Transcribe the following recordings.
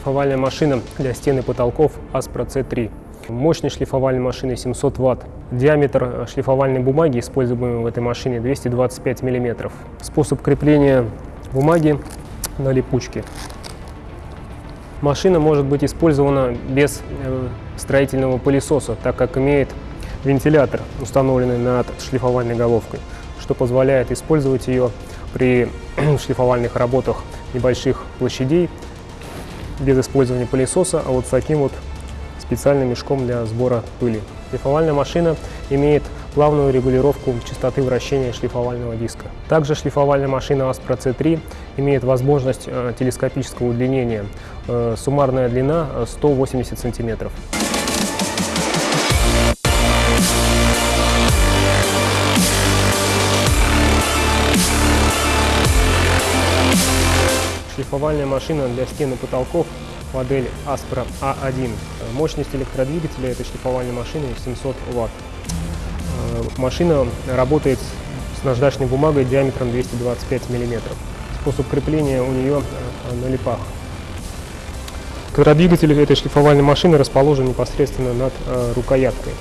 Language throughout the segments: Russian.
шлифовальная машина для стен и потолков Aspro C3. Мощность шлифовальной машины 700 Вт. Диаметр шлифовальной бумаги, используемой в этой машине, 225 мм. Способ крепления бумаги на липучке. Машина может быть использована без э, строительного пылесоса, так как имеет вентилятор, установленный над шлифовальной головкой, что позволяет использовать ее при шлифовальных работах небольших площадей без использования пылесоса, а вот с таким вот специальным мешком для сбора пыли. Шлифовальная машина имеет плавную регулировку частоты вращения шлифовального диска. Также шлифовальная машина Aspro C3 имеет возможность э, телескопического удлинения. Э, суммарная длина 180 сантиметров. Шлифовальная машина для стен и потолков модель Aspro A1. Мощность электродвигателя этой шлифовальной машины 700 Вт. Э, машина работает с наждачной бумагой диаметром 225 мм. Способ крепления у нее э, на липах. Квадродвигатель этой шлифовальной машины расположен непосредственно над э, рукояткой,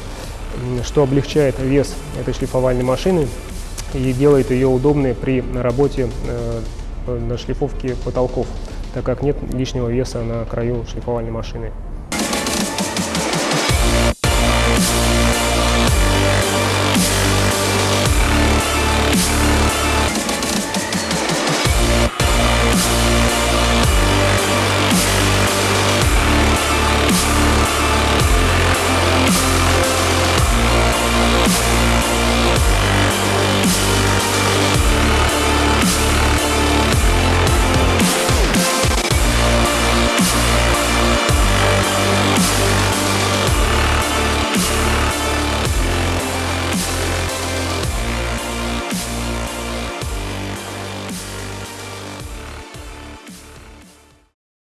что облегчает вес этой шлифовальной машины и делает ее удобной при работе на шлифовке потолков, так как нет лишнего веса на краю шлифовальной машины.